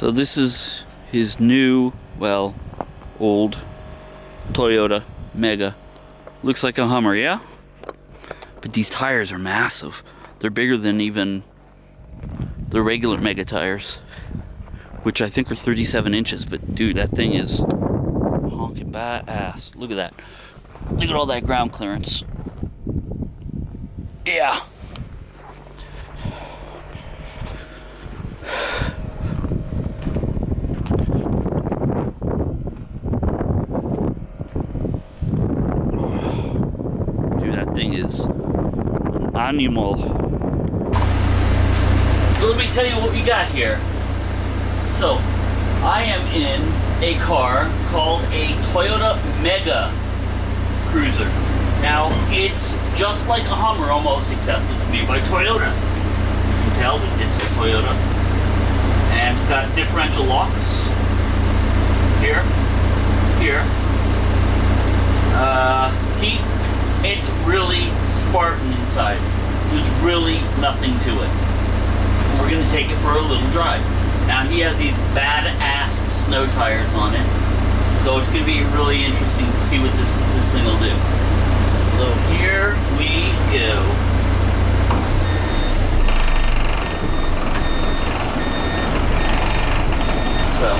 So this is his new, well, old Toyota Mega. Looks like a Hummer, yeah? But these tires are massive. They're bigger than even the regular Mega tires, which I think are 37 inches. But dude, that thing is honking ass. Look at that. Look at all that ground clearance. Yeah. Dude, that thing is an animal. So let me tell you what we got here. So, I am in a car called a Toyota Mega Cruiser. Now, it's just like a Hummer almost, except it's made by Toyota. You can tell that this is Toyota. And it's got differential locks. Here. Here. Uh, heat. It's really Spartan inside. There's really nothing to it. We're going to take it for a little drive. Now, he has these badass snow tires on it. So it's going to be really interesting to see what this, this thing will do. So here we go. So.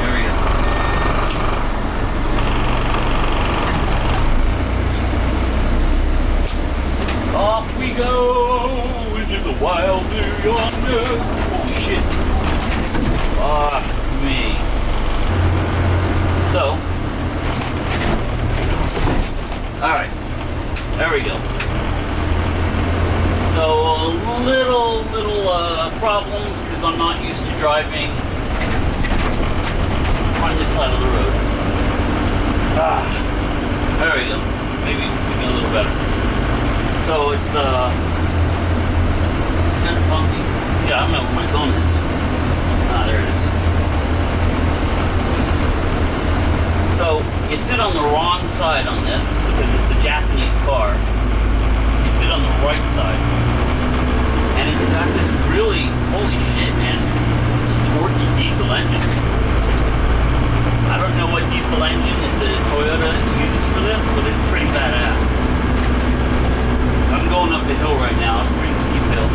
There we go. Off we go into the wild blue yonder. Oh shit. Fuck me. So. Alright. There we go. So a little, little uh, problem because I'm not used to driving on this side of the road. Ah. There we go. Maybe it's a little better. So it's uh kind of funky. Yeah, I don't know where my phone is. Ah, there it is. So you sit on the wrong on this because it's a Japanese car. You sit on the right side. And it's got this really holy shit man. It's a torquey diesel engine. I don't know what diesel engine that the Toyota uses for this, but it's pretty badass. I'm going up the hill right now. It's a pretty steep hill.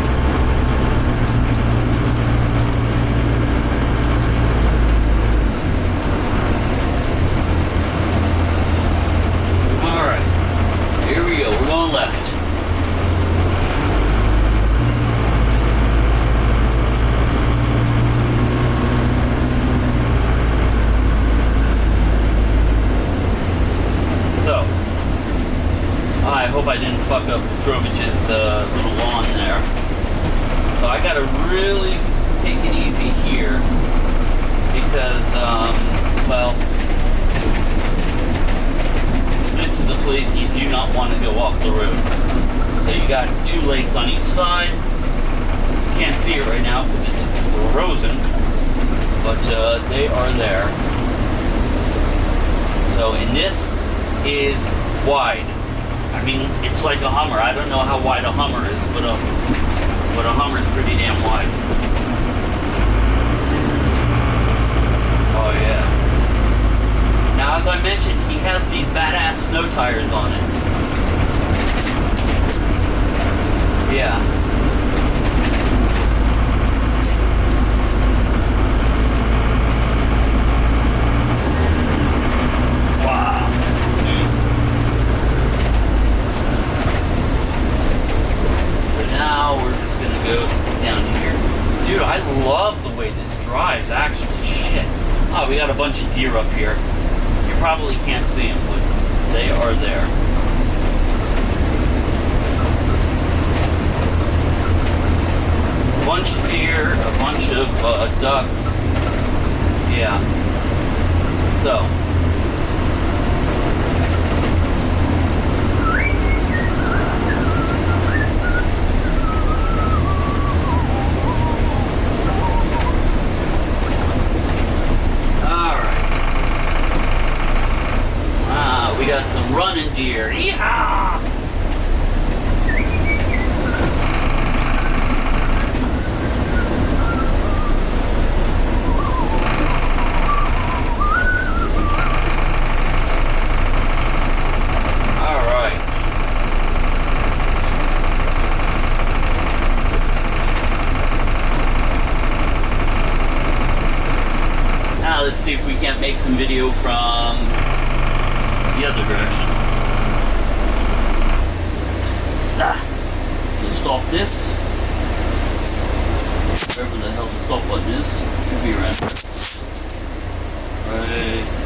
Alright. Here we go. We're going left. So, I hope I didn't fuck up Drovich's uh, little lawn there. So I gotta really take it easy here because, um, well, this is a place you do not want to go off the road. So you got two lakes on each side. You can't see it right now because it's frozen, but uh, they are there. So, and this is wide. I mean, it's like a Hummer. I don't know how wide a Hummer is, but a but a Hummer is pretty damn wide. Oh yeah. Now, as I mentioned, he has these badass snow tires on it. Yeah. Wow. Dude. So now we're just gonna go down here. Dude, I love the way this drives, actually. Shit. Oh, we got a bunch of deer up here. You probably can't see them, but they are there. A bunch of deer, a bunch of uh, ducks. Yeah. So, Alright. Ah, we got some run running deer. Yeehaw! All right. Now let's see if we can't make some video from the other direction. Ah, so stop this. Wherever the hell the stop button is, should be around right